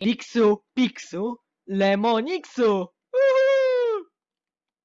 Pixo, Pixo, lemonixo